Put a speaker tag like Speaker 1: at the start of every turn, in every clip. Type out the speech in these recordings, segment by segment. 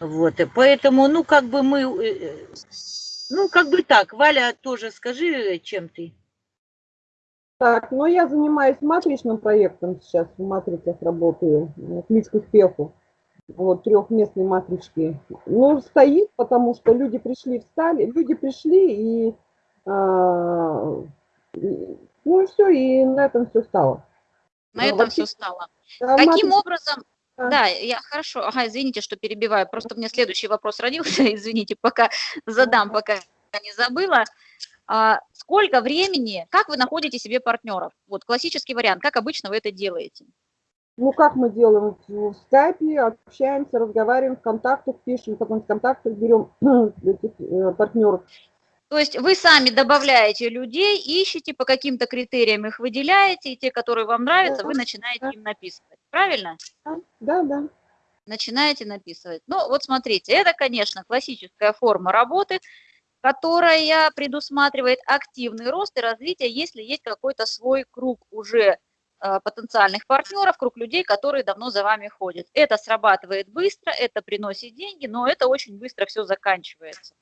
Speaker 1: Вот, и поэтому, ну, как бы мы, э, э, ну, как бы так, Валя, тоже скажи, чем ты?
Speaker 2: Так, ну я занимаюсь матричным проектом сейчас, в матрицах работаю, ключ к успеху. Вот, трехместной матрички. Ну, стоит, потому что люди пришли, встали, люди пришли и, а, и ну и все, и на этом все стало.
Speaker 3: На ну, этом вообще, все стало. Каким матрица... образом. Да, я хорошо. Ага, извините, что перебиваю. Просто у меня следующий вопрос родился. Извините, пока задам, пока не забыла. А, сколько времени, как вы находите себе партнеров? Вот классический вариант, как обычно вы это делаете?
Speaker 2: Ну, как мы делаем? В скайпе общаемся, разговариваем, в контактах пишем, потом в контактах берем этих э, партнеров.
Speaker 3: То есть вы сами добавляете людей, ищете, по каким-то критериям их выделяете, и те, которые вам нравятся, да, вы начинаете им написывать. Правильно?
Speaker 2: Да, да.
Speaker 3: Начинаете написывать. Ну, вот смотрите, это, конечно, классическая форма работы, которая предусматривает активный рост и развитие, если есть какой-то свой круг уже э, потенциальных партнеров, круг людей, которые давно за вами ходят. Это срабатывает быстро, это приносит деньги, но это очень быстро все заканчивается.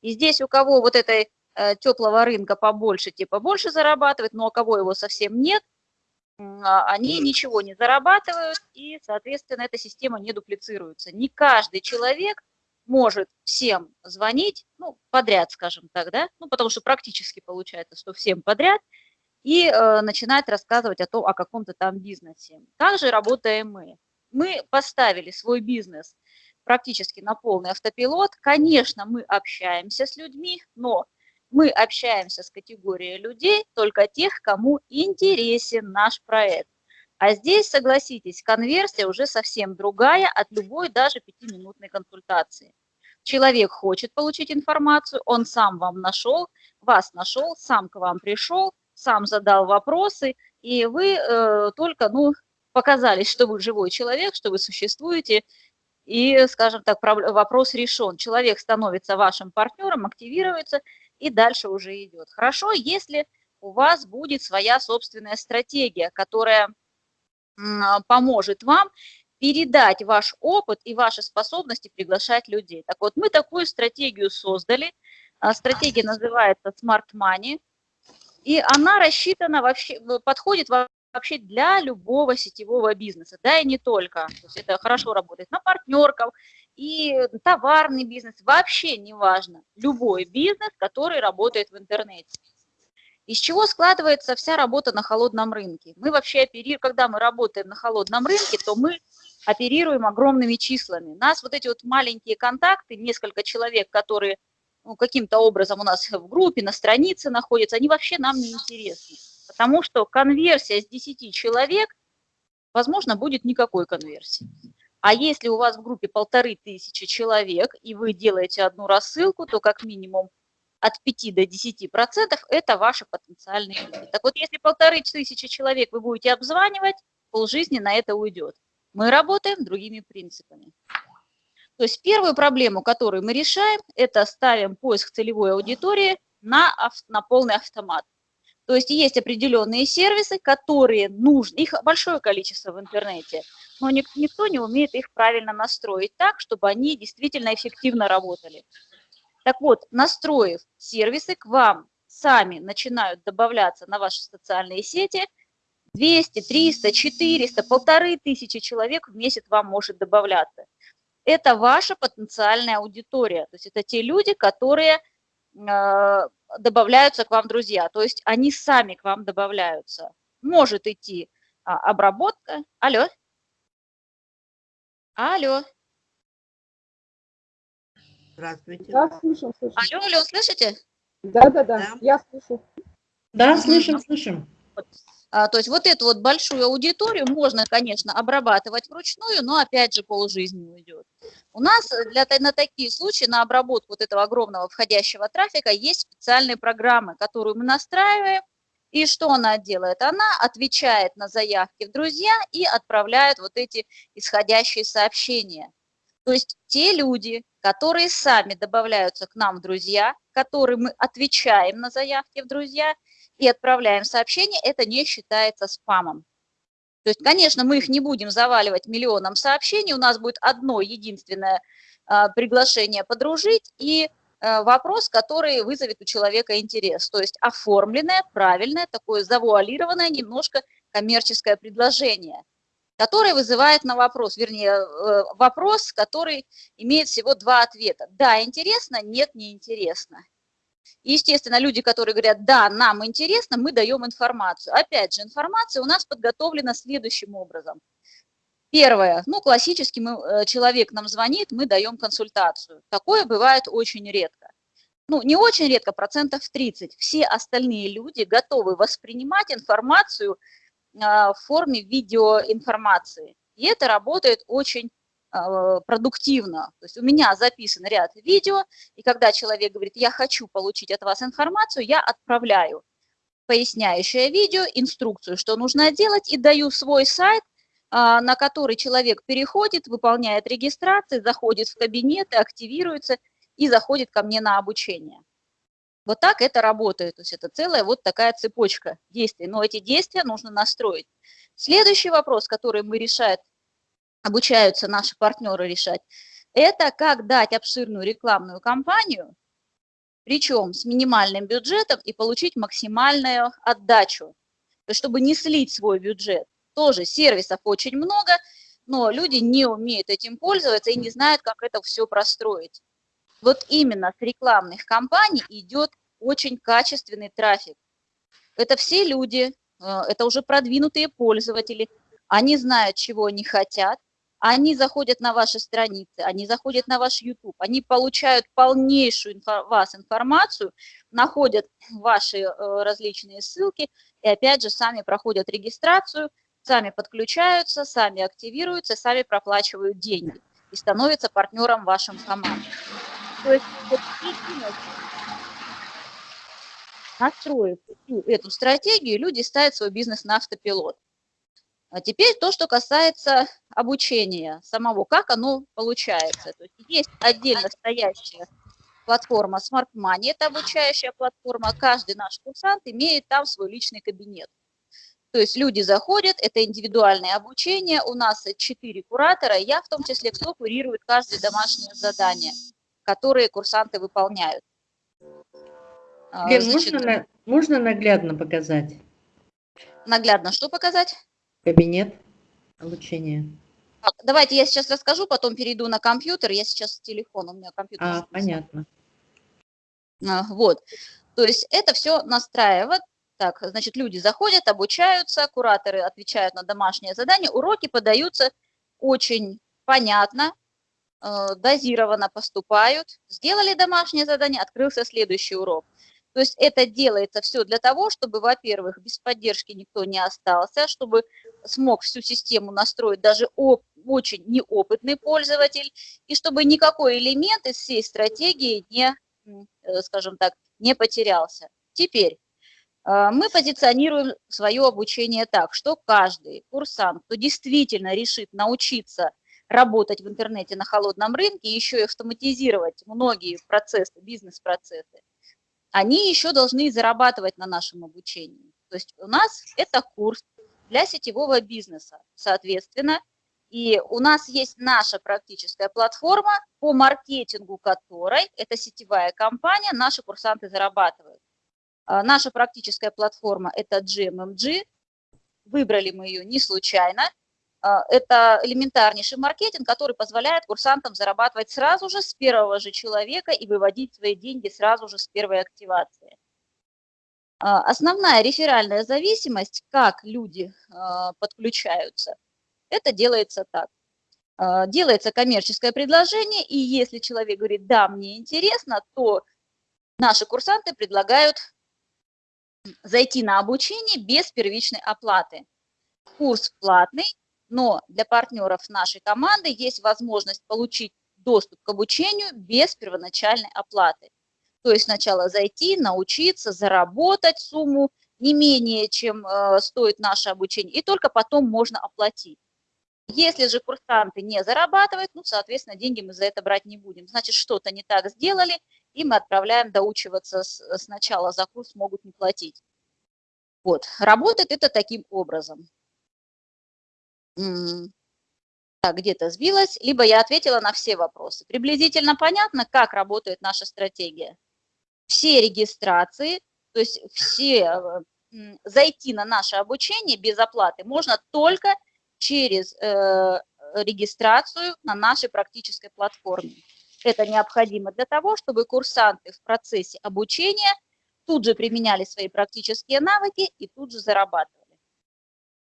Speaker 3: И здесь у кого вот этой э, теплого рынка побольше, типа больше зарабатывает, но у кого его совсем нет, они ничего не зарабатывают, и, соответственно, эта система не дуплицируется. Не каждый человек может всем звонить, ну, подряд, скажем так, да, ну, потому что практически получается, что всем подряд, и э, начинать рассказывать о том, о каком-то там бизнесе. Также работаем мы. Мы поставили свой бизнес практически на полный автопилот. Конечно, мы общаемся с людьми, но мы общаемся с категорией людей, только тех, кому интересен наш проект. А здесь, согласитесь, конверсия уже совсем другая от любой даже пятиминутной консультации. Человек хочет получить информацию, он сам вам нашел, вас нашел, сам к вам пришел, сам задал вопросы, и вы э, только ну, показались, что вы живой человек, что вы существуете, и, скажем так, вопрос решен. Человек становится вашим партнером, активируется, и дальше уже идет. Хорошо, если у вас будет своя собственная стратегия, которая а, поможет вам передать ваш опыт и ваши способности приглашать людей. Так вот, мы такую стратегию создали. А, стратегия называется Smart Money. И она рассчитана вообще, подходит вообще для любого сетевого бизнеса, да и не только. То есть это хорошо работает на партнерков и товарный бизнес, вообще не важно. Любой бизнес, который работает в интернете. Из чего складывается вся работа на холодном рынке? Мы вообще оперируем, когда мы работаем на холодном рынке, то мы оперируем огромными числами. Нас вот эти вот маленькие контакты, несколько человек, которые ну, каким-то образом у нас в группе, на странице находятся, они вообще нам не интересны. Потому что конверсия с 10 человек, возможно, будет никакой конверсии. А если у вас в группе полторы тысячи человек, и вы делаете одну рассылку, то как минимум от 5 до 10 процентов это ваши потенциальные люди. Так вот, если полторы тысячи человек вы будете обзванивать, полжизни на это уйдет. Мы работаем другими принципами. То есть первую проблему, которую мы решаем, это ставим поиск целевой аудитории на, на полный автомат. То есть есть определенные сервисы, которые нужны, их большое количество в интернете, но никто не умеет их правильно настроить так, чтобы они действительно эффективно работали. Так вот, настроив сервисы, к вам сами начинают добавляться на ваши социальные сети 200, 300, 400, полторы тысячи человек в месяц вам может добавляться. Это ваша потенциальная аудитория, то есть это те люди, которые э, добавляются к вам друзья, то есть они сами к вам добавляются. Может идти а, обработка. Алло. Алло.
Speaker 1: Здравствуйте.
Speaker 2: Да, слышим, слышим.
Speaker 3: Алло, алло, слышите?
Speaker 2: Да, да, да, да. я слышу.
Speaker 4: Да, слышим, слышим.
Speaker 3: То есть вот эту вот большую аудиторию можно, конечно, обрабатывать вручную, но опять же полжизни уйдет. У нас для, на такие случаи, на обработку вот этого огромного входящего трафика есть специальные программы, которую мы настраиваем. И что она делает? Она отвечает на заявки в друзья и отправляет вот эти исходящие сообщения. То есть те люди, которые сами добавляются к нам в друзья, которым мы отвечаем на заявки в друзья и отправляем сообщение, это не считается спамом. То есть, конечно, мы их не будем заваливать миллионом сообщений, у нас будет одно единственное а, приглашение подружить и а, вопрос, который вызовет у человека интерес. То есть оформленное, правильное, такое завуалированное немножко коммерческое предложение, которое вызывает на вопрос, вернее, э, вопрос, который имеет всего два ответа. Да, интересно, нет, не интересно. Естественно, люди, которые говорят, да, нам интересно, мы даем информацию. Опять же, информация у нас подготовлена следующим образом. Первое, ну, классически мы, э, человек нам звонит, мы даем консультацию. Такое бывает очень редко. Ну, не очень редко, процентов 30. Все остальные люди готовы воспринимать информацию а, в форме видеоинформации. И это работает очень продуктивно. То есть у меня записан ряд видео, и когда человек говорит, я хочу получить от вас информацию, я отправляю поясняющее видео, инструкцию, что нужно делать, и даю свой сайт, а, на который человек переходит, выполняет регистрацию, заходит в кабинет, активируется и заходит ко мне на обучение. Вот так это работает, то есть это целая вот такая цепочка действий, но эти действия нужно настроить. Следующий вопрос, который мы решаем обучаются наши партнеры решать, это как дать обширную рекламную кампанию, причем с минимальным бюджетом и получить максимальную отдачу. Чтобы не слить свой бюджет. Тоже сервисов очень много, но люди не умеют этим пользоваться и не знают, как это все простроить. Вот именно с рекламных кампаний идет очень качественный трафик. Это все люди, э, это уже продвинутые пользователи, они знают, чего они хотят, они заходят на ваши страницы, они заходят на ваш YouTube, они получают полнейшую инфо вас информацию, находят ваши э, различные ссылки и опять же сами проходят регистрацию, сами подключаются, сами активируются, сами проплачивают деньги и становятся партнером вашим команды. То есть настроив эту стратегию, люди ставят свой бизнес на автопилот. А теперь то, что касается обучения самого, как оно получается. То есть, есть отдельно стоящая платформа Smart Money, это обучающая платформа, каждый наш курсант имеет там свой личный кабинет. То есть люди заходят, это индивидуальное обучение, у нас четыре куратора, я в том числе, кто курирует каждое домашнее задание, которые курсанты выполняют.
Speaker 4: А, Лен, Значит, можно, можно наглядно показать?
Speaker 3: Наглядно что показать?
Speaker 4: Кабинет обучения.
Speaker 3: Давайте я сейчас расскажу, потом перейду на компьютер. Я сейчас с телефона, у меня компьютер.
Speaker 4: А, понятно.
Speaker 3: А, вот. То есть это все настраивает. Так, значит, люди заходят, обучаются, кураторы отвечают на домашнее задание, уроки подаются очень понятно, э, дозированно поступают. Сделали домашнее задание, открылся следующий урок. То есть это делается все для того, чтобы, во-первых, без поддержки никто не остался, чтобы смог всю систему настроить даже очень неопытный пользователь, и чтобы никакой элемент из всей стратегии не, э, скажем так, не потерялся. Теперь э, мы позиционируем свое обучение так, что каждый курсант, кто действительно решит научиться работать в интернете на холодном рынке, еще и автоматизировать многие процессы, бизнес-процессы, они еще должны зарабатывать на нашем обучении. То есть у нас это курс для сетевого бизнеса, соответственно, и у нас есть наша практическая платформа, по маркетингу которой, это сетевая компания, наши курсанты зарабатывают. А, наша практическая платформа – это GMMG, выбрали мы ее не случайно, а, это элементарнейший маркетинг, который позволяет курсантам зарабатывать сразу же с первого же человека и выводить свои деньги сразу же с первой активации. А, основная реферальная зависимость, как люди а, подключаются, это делается так. Делается коммерческое предложение, и если человек говорит, да, мне интересно, то наши курсанты предлагают зайти на обучение без первичной оплаты. Курс платный, но для партнеров нашей команды есть возможность получить доступ к обучению без первоначальной оплаты. То есть сначала зайти, научиться, заработать сумму не менее, чем э, стоит наше обучение, и только потом можно оплатить. Если же курсанты не зарабатывают, ну, соответственно, деньги мы за это брать не будем. Значит, что-то не так сделали, и мы отправляем доучиваться сначала за курс, могут не платить. Вот, работает это таким образом. Так, где-то сбилась, либо я ответила на все вопросы. Приблизительно понятно, как работает наша стратегия. Все регистрации, то есть все зайти на наше обучение без оплаты можно только через э, регистрацию на нашей практической платформе. Это необходимо для того, чтобы курсанты в процессе обучения тут же применяли свои практические навыки и тут же зарабатывали.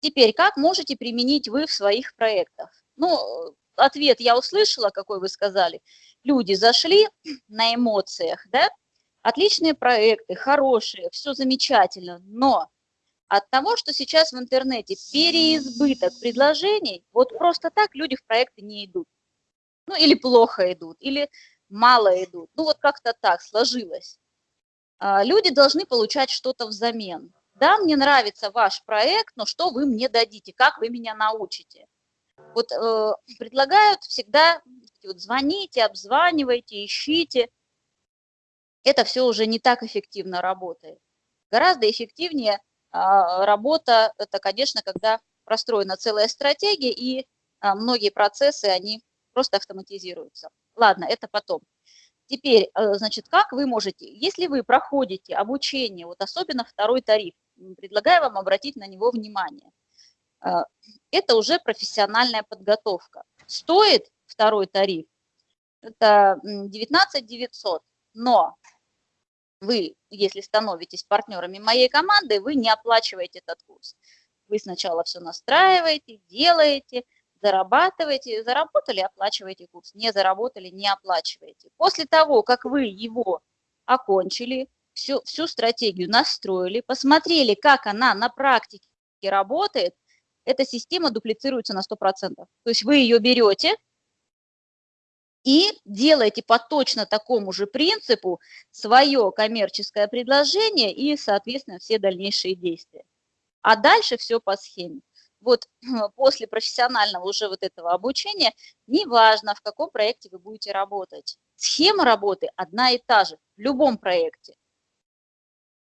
Speaker 3: Теперь, как можете применить вы в своих проектах? Ну, ответ я услышала, какой вы сказали. Люди зашли на эмоциях, да, отличные проекты, хорошие, все замечательно, но от того, что сейчас в интернете переизбыток предложений, вот просто так люди в проекты не идут. Ну, или плохо идут, или мало идут. Ну, вот как-то так сложилось. А, люди должны получать что-то взамен. Да, мне нравится ваш проект, но что вы мне дадите, как вы меня научите? Вот э, предлагают всегда вот, звоните, обзванивайте, ищите – это все уже не так эффективно работает. Гораздо эффективнее а, работа, это, конечно, когда простроена целая стратегия, и а, многие процессы, они просто автоматизируются. Ладно, это потом. Теперь, э, значит, как вы можете, если вы проходите обучение, вот особенно второй тариф, предлагаю вам обратить на него внимание. Э, это уже профессиональная подготовка. Стоит второй тариф, это 19 900, но вы, если становитесь партнерами моей команды, вы не оплачиваете этот курс. Вы сначала все настраиваете, делаете, зарабатываете, заработали, оплачиваете курс, не заработали, не оплачиваете. После того, как вы его окончили, всю, всю стратегию настроили, посмотрели, как она на практике работает, эта система дуплицируется на 100%. То есть вы ее берете, и делаете по точно такому же принципу свое коммерческое предложение и, соответственно, все дальнейшие действия. А дальше все по схеме. Вот после профессионального уже вот этого обучения, неважно, в каком проекте вы будете работать, схема работы одна и та же в любом проекте.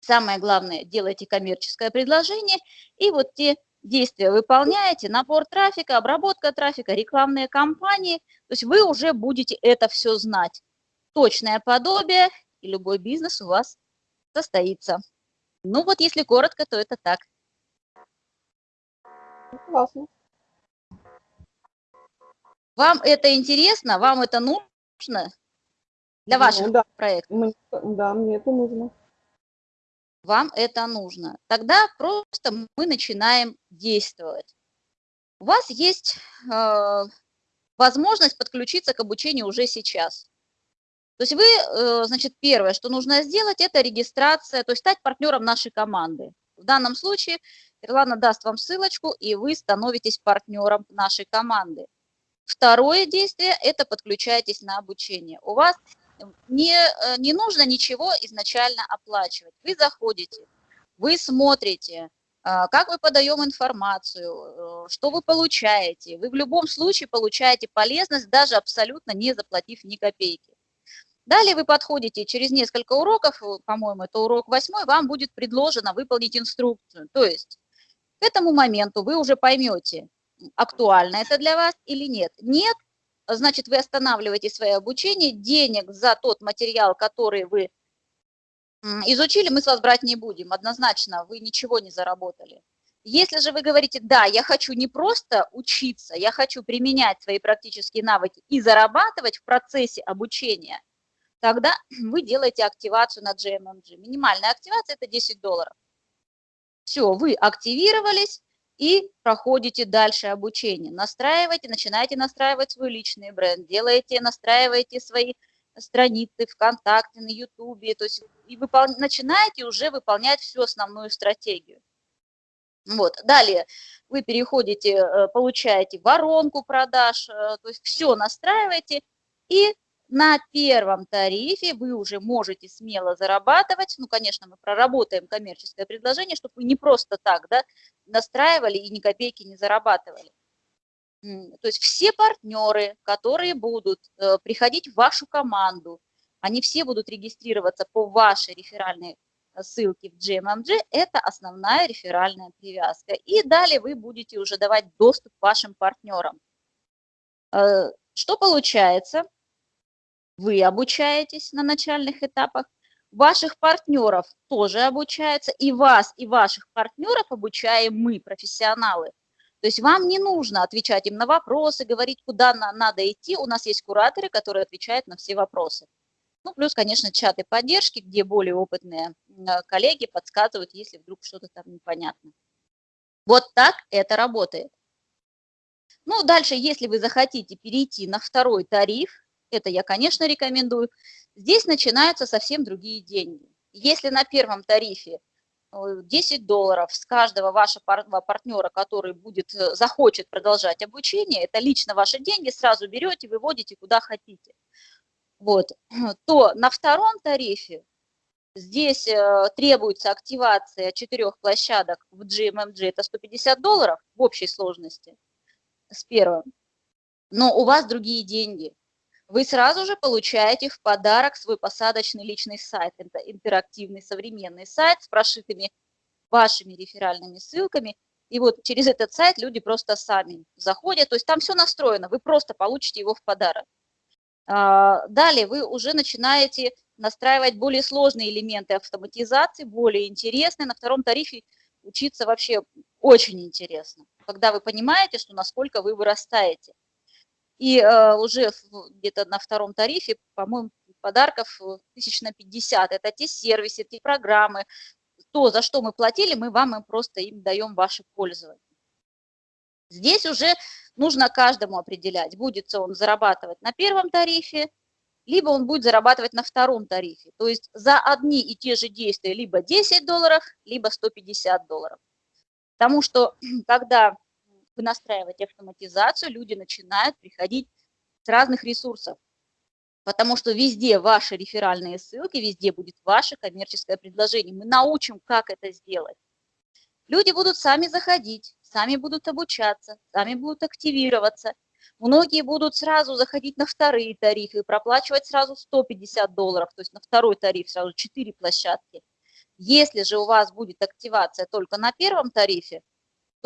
Speaker 3: Самое главное, делайте коммерческое предложение, и вот те действия выполняете, набор трафика, обработка трафика, рекламные кампании, то есть вы уже будете это все знать. Точное подобие, и любой бизнес у вас состоится. Ну вот если коротко, то это так.
Speaker 2: Классно.
Speaker 3: Вам это интересно? Вам это нужно для ваших
Speaker 2: ну, да.
Speaker 3: проектов?
Speaker 2: Да, мне это нужно
Speaker 3: вам это нужно. Тогда просто мы начинаем действовать. У вас есть э, возможность подключиться к обучению уже сейчас. То есть вы, э, значит, первое, что нужно сделать, это регистрация, то есть стать партнером нашей команды. В данном случае Ирлана даст вам ссылочку, и вы становитесь партнером нашей команды. Второе действие – это подключайтесь на обучение. У вас не, э, не нужно ничего изначально оплачивать. Вы заходите, вы смотрите, а, как мы подаем информацию, э, что вы получаете. Вы в любом случае получаете полезность, даже абсолютно не заплатив ни копейки. Далее вы подходите, через несколько уроков, э, по-моему, это урок восьмой, вам будет предложено выполнить инструкцию. То есть к этому моменту вы уже поймете, актуально это для вас или нет. Нет, значит, вы останавливаете свое обучение, денег за тот материал, который вы изучили, мы с вас брать не будем. Однозначно, вы ничего не заработали. Если же вы говорите, да, я хочу не просто учиться, я хочу применять свои практические навыки и зарабатывать в процессе обучения, тогда вы делаете активацию на GMMG. Минимальная активация – это 10 долларов. Все, вы активировались, и проходите дальше обучение. Настраивайте, начинаете настраивать свой личный бренд, делаете, настраиваете свои страницы ВКонтакте, на Ютубе, то есть и выпол... начинаете уже выполнять всю основную стратегию. Вот. Далее вы переходите, э, получаете воронку продаж, э, то есть все настраиваете, и на первом тарифе вы уже можете смело зарабатывать. Ну, конечно, мы проработаем коммерческое предложение, чтобы вы не просто так да, настраивали и ни копейки не зарабатывали. То есть все партнеры, которые будут э, приходить в вашу команду, они все будут регистрироваться по вашей реферальной ссылки в GMMG – это основная реферальная привязка. И далее вы будете уже давать доступ вашим партнерам. Э, что получается? Вы обучаетесь на начальных этапах, ваших партнеров тоже обучаются, и вас, и ваших партнеров обучаем мы, профессионалы. То есть вам не нужно отвечать им на вопросы, говорить, куда надо идти. У нас есть кураторы, которые отвечают на все вопросы. Ну, плюс, конечно, чаты поддержки, где более опытные коллеги подсказывают, если вдруг что-то там непонятно. Вот так это работает. Ну, дальше, если вы захотите перейти на второй тариф, это я, конечно, рекомендую, здесь начинаются совсем другие деньги. Если на первом тарифе 10 э, долларов с каждого вашего партнера, который будет, э, захочет продолжать обучение, это лично ваши деньги, сразу берете, выводите куда хотите вот, то на втором тарифе здесь э, требуется активация четырех площадок в GMMG, это 150 долларов в общей сложности с первым, но у вас другие деньги. Вы сразу же получаете в подарок свой посадочный личный сайт. Это интерактивный современный сайт с прошитыми вашими реферальными ссылками. И вот через этот сайт люди просто сами заходят. То есть там все настроено, вы просто получите его в подарок. А, далее вы уже начинаете настраивать более сложные элементы автоматизации, более интересные. На втором тарифе учиться вообще очень интересно, когда вы понимаете, что насколько вы вырастаете. И э, уже где-то на втором тарифе, по-моему, подарков тысяч на 50. Это те сервисы, те программы, то, за что мы платили, мы вам просто им даем ваше пользование. Здесь уже нужно каждому определять, будет он зарабатывать на первом тарифе, либо он будет зарабатывать на втором тарифе. То есть за одни и те же действия либо 10 долларов, либо 150 долларов. Потому что когда вы настраиваете автоматизацию, люди начинают приходить с разных ресурсов. Потому что везде ваши реферальные ссылки, везде будет ваше коммерческое предложение. Мы научим, как это сделать. Люди будут сами заходить, сами будут обучаться, сами будут активироваться. Многие будут сразу заходить на вторые тарифы, проплачивать сразу 150 долларов, то есть на второй тариф сразу 4 площадки. Если же у вас будет активация только на первом тарифе,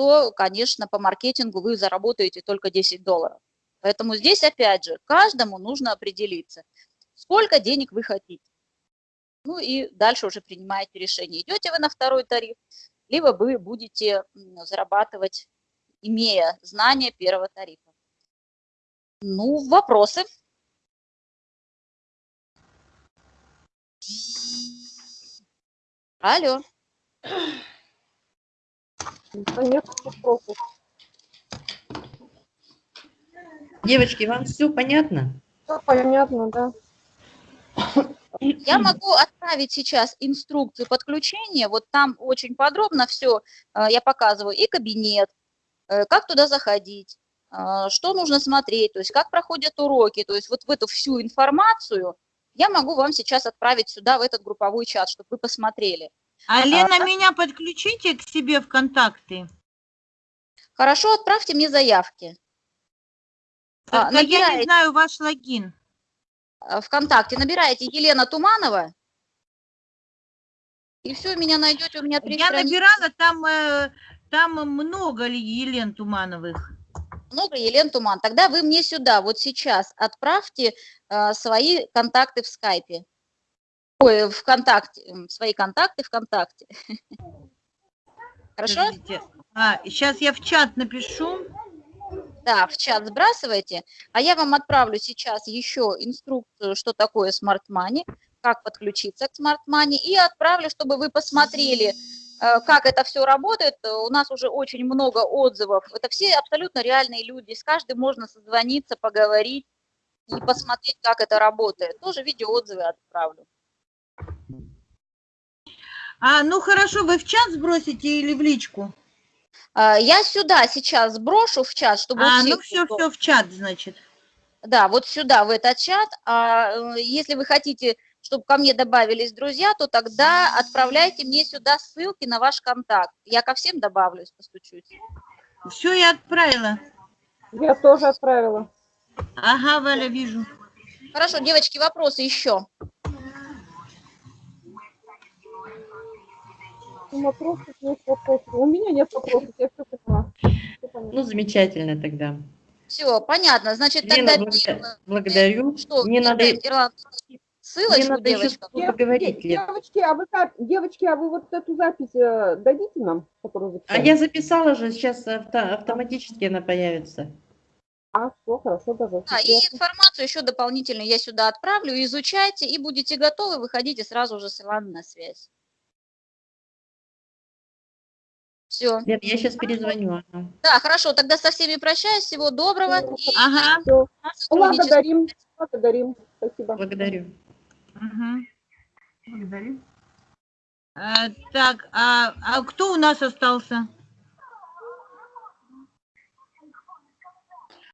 Speaker 3: то, конечно, по маркетингу вы заработаете только 10 долларов. Поэтому здесь, опять же, каждому нужно определиться, сколько денег вы хотите. Ну и дальше уже принимаете решение, идете вы на второй тариф, либо вы будете зарабатывать, имея знания первого тарифа. Ну, вопросы? Алло.
Speaker 4: Девочки, вам все понятно?
Speaker 2: Все понятно, да.
Speaker 3: Я могу отправить сейчас инструкцию подключения, вот там очень подробно все э, я показываю, и кабинет, э, как туда заходить, э, что нужно смотреть, то есть как проходят уроки, то есть вот в эту всю информацию я могу вам сейчас отправить сюда, в этот групповой чат, чтобы вы посмотрели.
Speaker 1: А, Лена, а, меня подключите к себе в контакты.
Speaker 3: Хорошо, отправьте мне заявки.
Speaker 1: Только а, набираете... я не знаю ваш логин.
Speaker 3: Э, ВКонтакте набираете Елена Туманова, и все, меня найдете, у меня три
Speaker 1: Я страницы. набирала, там, э, там много Елен Тумановых.
Speaker 3: Много Елен Туман. Тогда вы мне сюда, вот сейчас, отправьте э, свои контакты в скайпе. Ой, ВКонтакте, свои контакты ВКонтакте. Хорошо?
Speaker 1: А, сейчас я в чат напишу.
Speaker 3: Да, в чат сбрасывайте, а я вам отправлю сейчас еще инструкцию, что такое Smart Money, как подключиться к Smart Money, и отправлю, чтобы вы посмотрели, э, как это все работает. У нас уже очень много отзывов. Это все абсолютно реальные люди. С каждым можно созвониться, поговорить и посмотреть, как это работает. Тоже видеоотзывы отправлю.
Speaker 1: А, ну хорошо, вы в чат сбросите или в личку?
Speaker 3: А, я сюда сейчас сброшу в чат, чтобы...
Speaker 1: А, ну все, все в чат, значит.
Speaker 3: Да, вот сюда, в этот чат. А э, если вы хотите, чтобы ко мне добавились друзья, то тогда отправляйте мне сюда ссылки на ваш контакт. Я ко всем добавлюсь, постучусь.
Speaker 1: Все, я отправила.
Speaker 2: Я тоже отправила.
Speaker 1: Ага, Валя, вижу.
Speaker 3: Хорошо, девочки, вопросы еще?
Speaker 2: Вопросов нет вопросов. У меня нет вопросов, я все поняла.
Speaker 4: Ну, замечательно тогда.
Speaker 3: Все, понятно. Значит,
Speaker 4: Лена,
Speaker 3: тогда первое,
Speaker 4: благодарю.
Speaker 3: что
Speaker 4: Мне надо,
Speaker 3: ссылочку,
Speaker 4: мне надо еще с тобой поговорить, Лен.
Speaker 2: девочки, а вы девочки, а вы вот эту запись э, дадите нам, которую
Speaker 4: А я записала же, сейчас авто- автоматически она появится.
Speaker 2: А, все, хорошо, даже.
Speaker 3: Да, и информацию еще дополнительно я сюда отправлю, изучайте, и будете готовы, выходите сразу же с Иланой на связь. Все.
Speaker 4: Лен, я сейчас перезвоню.
Speaker 3: Да, хорошо, тогда со всеми прощаюсь, всего доброго. И
Speaker 1: Ага.
Speaker 2: Всё.
Speaker 3: сотрудничества.
Speaker 2: Благодарим, благодарим. Спасибо.
Speaker 4: Благодарю.
Speaker 1: Мгм. Благодарю. А, так, а, а кто у нас остался?